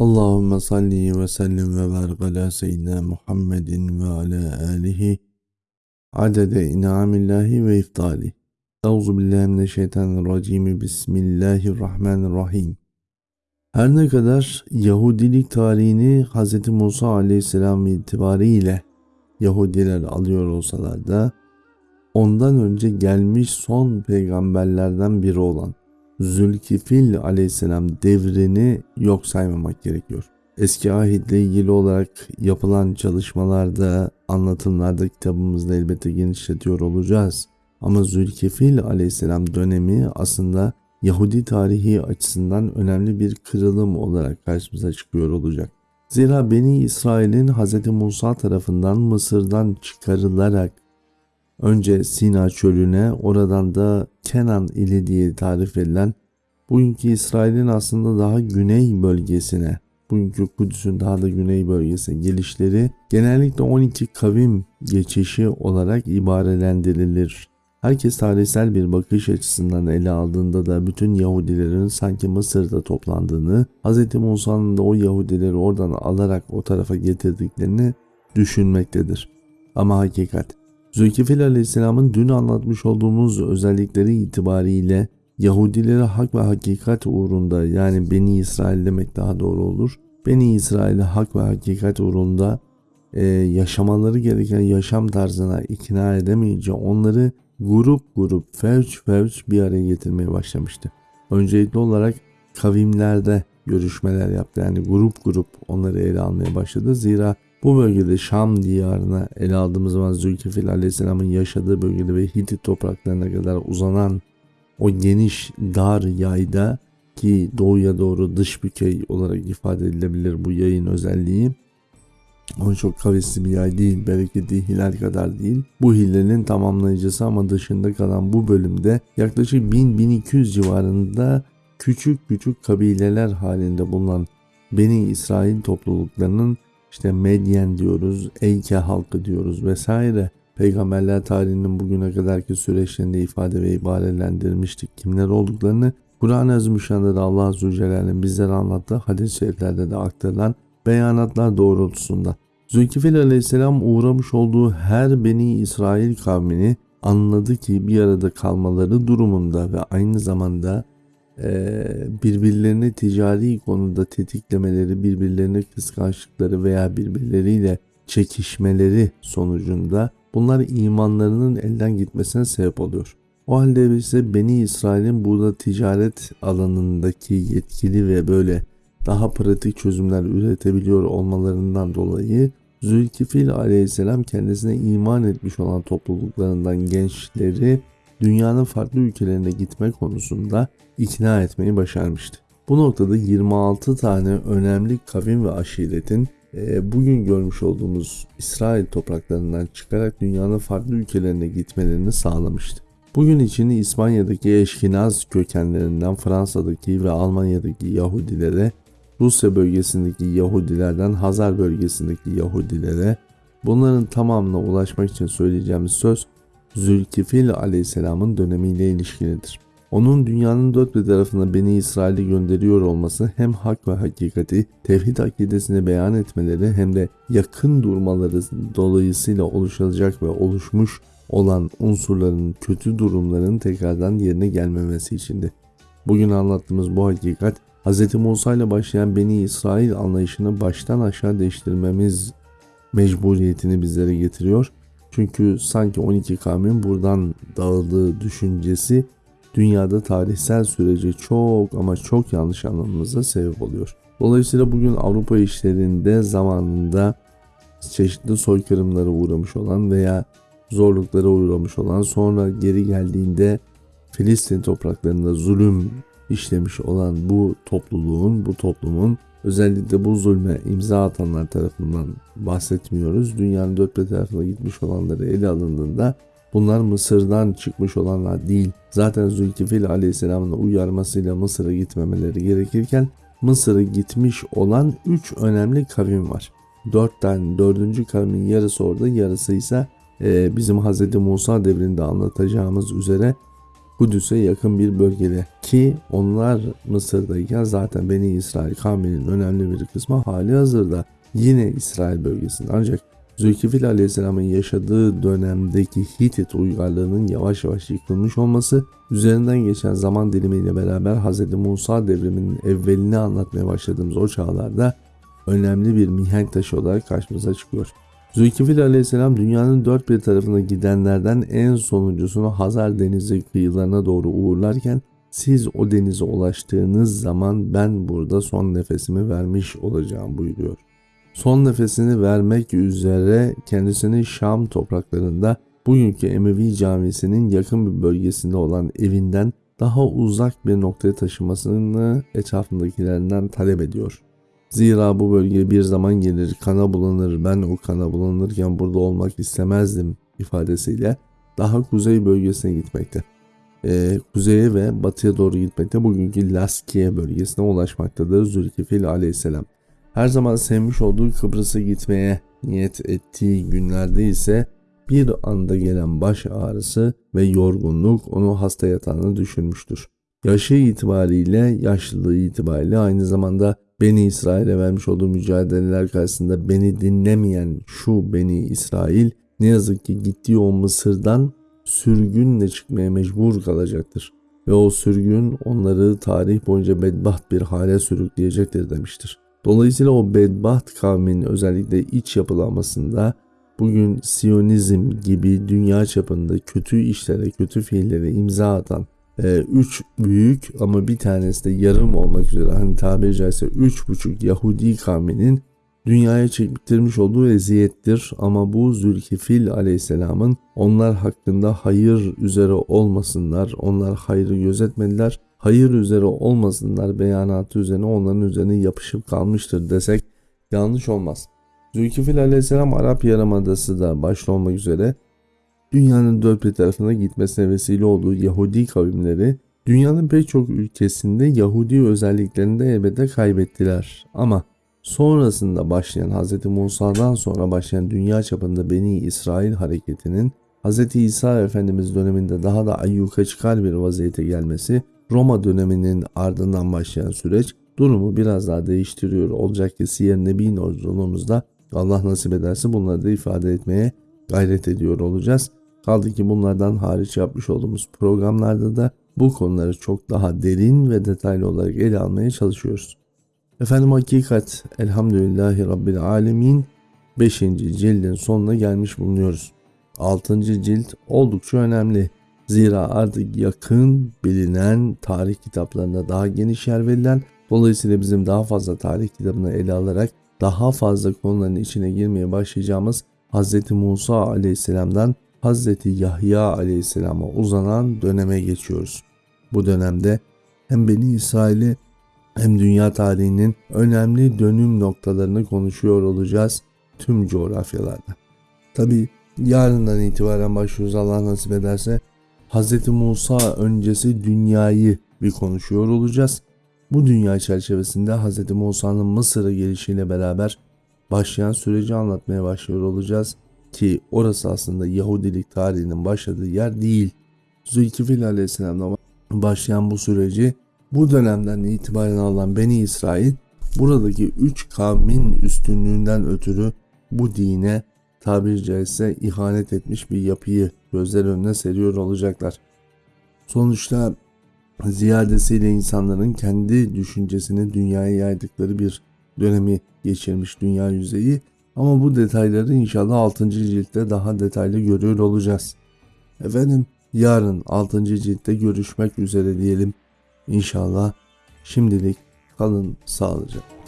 Allahümme salli ve sellim ve barik ala seyyidina Muhammedin ve ala alihi adede inamillahi ve iftali. Euzu billahi mineşşeytanirracim. Bismillahirrahmanirrahim. Her ne kadar Yahudilik tarihini Hz. Musa aleyhisselam itibariyle Yahudiler alıyor olsalar da ondan önce gelmiş son peygamberlerden biri olan Zülkifil aleyhisselam devrini yok saymamak gerekiyor. Eski ahitle ilgili olarak yapılan çalışmalarda, anlatımlarda kitabımızda elbette genişletiyor olacağız. Ama Zülkifil aleyhisselam dönemi aslında Yahudi tarihi açısından önemli bir kırılım olarak karşımıza çıkıyor olacak. Zira Beni İsrail'in Hz. Musa tarafından Mısır'dan çıkarılarak önce Sina çölüne oradan da Kenan ili diye tarif edilen bugünkü İsrail'in aslında daha güney bölgesine bugünkü Kudüs'ün daha da güney bölgesine gelişleri genellikle 12 kavim geçişi olarak ibarelendirilir. Herkes tarihsel bir bakış açısından ele aldığında da bütün Yahudilerin sanki Mısır'da toplandığını, Hz. Musa'nın da o Yahudileri oradan alarak o tarafa getirdiklerini düşünmektedir. Ama hakikat, Zülkifil Aleyhisselam'ın dün anlatmış olduğumuz özellikleri itibariyle Yahudileri hak ve hakikat uğrunda yani Beni İsrail demek daha doğru olur. Beni İsrail'i hak ve hakikat uğrunda e, yaşamaları gereken yaşam tarzına ikna edemeyince onları grup grup fevç fevç bir araya getirmeye başlamıştı. Öncelikli olarak kavimlerde görüşmeler yaptı. Yani grup grup onları ele almaya başladı. Zira bu bölgede Şam diyarına ele aldığımız zaman Zülkifil Aleyhisselam'ın yaşadığı bölgede ve Hitit topraklarına kadar uzanan o geniş dar yayda ki doğuya doğru dış bükey olarak ifade edilebilir bu yayın özelliği. O çok kavisli bir yay değil, bereketli hilal kadar değil. Bu hilenin tamamlayıcısı ama dışında kalan bu bölümde yaklaşık 1000-1200 civarında küçük küçük kabileler halinde bulunan Beni İsrail topluluklarının işte Medyen diyoruz, Eyke halkı diyoruz vesaire. Peygamberler tarihinin bugüne kadarki süreçlerinde ifade ve ibarelendirmiştik. Kimler olduklarını Kur'an-ı Azimüşşan'da da Allah Azze ve Celle'nin bizlere anlattığı hadis-i şeriflerde de aktarılan beyanatlar doğrultusunda. Zülkifil Aleyhisselam uğramış olduğu her Beni İsrail kavmini anladı ki bir arada kalmaları durumunda ve aynı zamanda birbirlerini ticari konuda tetiklemeleri, birbirlerine kıskançlıkları veya birbirleriyle çekişmeleri sonucunda bunlar imanlarının elden gitmesine sebep oluyor. O halde ise Beni İsrail'in burada ticaret alanındaki yetkili ve böyle daha pratik çözümler üretebiliyor olmalarından dolayı Zülkifil aleyhisselam kendisine iman etmiş olan topluluklarından gençleri dünyanın farklı ülkelerine gitme konusunda ikna etmeyi başarmıştı. Bu noktada 26 tane önemli kavim ve aşiretin e, bugün görmüş olduğumuz İsrail topraklarından çıkarak dünyanın farklı ülkelerine gitmelerini sağlamıştı. Bugün için İspanya'daki eşkinaz kökenlerinden Fransa'daki ve Almanya'daki Yahudilere, Rusya bölgesindeki Yahudilerden Hazar bölgesindeki Yahudilere, bunların tamamına ulaşmak için söyleyeceğimiz söz Zülkifil aleyhisselamın dönemiyle ilişkilidir. Onun dünyanın dört bir tarafına Beni İsrail'i gönderiyor olması hem hak ve hakikati, tevhid akidesini beyan etmeleri hem de yakın durmaları dolayısıyla oluşacak ve oluşmuş olan unsurların, kötü durumların tekrardan yerine gelmemesi içindi. Bugün anlattığımız bu hakikat Hz. Musa ile başlayan Beni İsrail anlayışını baştan aşağı değiştirmemiz mecburiyetini bizlere getiriyor. Çünkü sanki 12 kavmin buradan dağıldığı düşüncesi dünyada tarihsel süreci çok ama çok yanlış anlamamıza sebep oluyor. Dolayısıyla bugün Avrupa işlerinde zamanında çeşitli soykırımlara uğramış olan veya zorluklara uğramış olan sonra geri geldiğinde Filistin topraklarında zulüm işlemiş olan bu topluluğun, bu toplumun özellikle bu zulme imza atanlar tarafından bahsetmiyoruz. Dünyanın dört bir tarafına gitmiş olanları ele alındığında bunlar Mısır'dan çıkmış olanlar değil. Zaten Zülkifil Aleyhisselam'ın uyarmasıyla Mısır'a gitmemeleri gerekirken Mısır'a gitmiş olan üç önemli kavim var. Dörtten dördüncü kavimin yarısı orada yarısı ise e, bizim Hz. Musa devrinde anlatacağımız üzere Kudüs'e yakın bir bölgede ki onlar Mısır'dayken zaten Beni İsrail kavminin önemli bir kısmı hali hazırda yine İsrail bölgesinde ancak Zülkifil Aleyhisselam'ın yaşadığı dönemdeki Hitit uygarlığının yavaş yavaş yıkılmış olması üzerinden geçen zaman dilimiyle beraber Hz. Musa devriminin evvelini anlatmaya başladığımız o çağlarda önemli bir mihenk taşı olarak karşımıza çıkıyor. Zülkifil aleyhisselam dünyanın dört bir tarafına gidenlerden en sonuncusunu Hazar Denizi kıyılarına doğru uğurlarken siz o denize ulaştığınız zaman ben burada son nefesimi vermiş olacağım buyuruyor. Son nefesini vermek üzere kendisini Şam topraklarında bugünkü Emevi Camisi'nin yakın bir bölgesinde olan evinden daha uzak bir noktaya taşımasını etrafındakilerinden talep ediyor. Zira bu bölge bir zaman gelir kana bulanır ben o kana bulanırken burada olmak istemezdim ifadesiyle daha kuzey bölgesine gitmekte. Ee, kuzeye ve batıya doğru gitmekte bugünkü Laskiye bölgesine ulaşmaktadır Zülkifil aleyhisselam. Her zaman sevmiş olduğu Kıbrıs'a gitmeye niyet ettiği günlerde ise bir anda gelen baş ağrısı ve yorgunluk onu hasta yatağına düşürmüştür. Yaşı itibariyle, yaşlılığı itibariyle aynı zamanda Beni İsrail'e vermiş olduğu mücadeleler karşısında beni dinlemeyen şu Beni İsrail ne yazık ki gittiği o Mısır'dan sürgünle çıkmaya mecbur kalacaktır. Ve o sürgün onları tarih boyunca bedbaht bir hale sürükleyecektir demiştir. Dolayısıyla o bedbaht kavmin özellikle iç yapılanmasında bugün Siyonizm gibi dünya çapında kötü işlere, kötü fiillere imza atan e, üç büyük ama bir tanesi de yarım olmak üzere. Hani tabiri caizse üç buçuk Yahudi kavminin dünyaya çektirmiş olduğu eziyettir. Ama bu Zülkifil aleyhisselamın onlar hakkında hayır üzere olmasınlar, onlar hayrı gözetmediler, hayır üzere olmasınlar beyanatı üzerine onların üzerine yapışıp kalmıştır desek yanlış olmaz. Zülkifil aleyhisselam Arap Yarımadası da başta olmak üzere dünyanın dört bir tarafına gitmesine vesile olduğu Yahudi kavimleri dünyanın pek çok ülkesinde Yahudi özelliklerini de elbette kaybettiler. Ama sonrasında başlayan Hz. Musa'dan sonra başlayan dünya çapında Beni İsrail hareketinin Hz. İsa Efendimiz döneminde daha da ayyuka çıkar bir vaziyete gelmesi Roma döneminin ardından başlayan süreç durumu biraz daha değiştiriyor. Olacak ki Siyer Nebi yolculuğumuzda Allah nasip ederse bunları da ifade etmeye gayret ediyor olacağız. Kaldı ki bunlardan hariç yapmış olduğumuz programlarda da bu konuları çok daha derin ve detaylı olarak ele almaya çalışıyoruz. Efendim hakikat elhamdülillahi rabbil alemin 5. cildin sonuna gelmiş bulunuyoruz. 6. cilt oldukça önemli. Zira artık yakın bilinen tarih kitaplarında daha geniş yer verilen dolayısıyla bizim daha fazla tarih kitabını ele alarak daha fazla konuların içine girmeye başlayacağımız Hz. Musa aleyhisselamdan Hz. Yahya aleyhisselama uzanan döneme geçiyoruz. Bu dönemde hem Beni İsrail'i hem dünya tarihinin önemli dönüm noktalarını konuşuyor olacağız tüm coğrafyalarda. Tabi yarından itibaren başlıyoruz Allah nasip ederse. Hz. Musa öncesi dünyayı bir konuşuyor olacağız. Bu dünya çerçevesinde Hz. Musa'nın Mısır'a gelişiyle beraber başlayan süreci anlatmaya başlıyor olacağız ki orası aslında Yahudilik tarihinin başladığı yer değil. Zülkifil Aleyhisselam'la başlayan bu süreci bu dönemden itibaren alan Beni İsrail buradaki üç kavmin üstünlüğünden ötürü bu dine tabiri caizse ihanet etmiş bir yapıyı gözler önüne seriyor olacaklar. Sonuçta ziyadesiyle insanların kendi düşüncesini dünyaya yaydıkları bir dönemi geçirmiş dünya yüzeyi ama bu detayları inşallah 6. ciltte daha detaylı görüyor olacağız. Efendim yarın 6. ciltte görüşmek üzere diyelim. İnşallah şimdilik kalın sağlıcakla.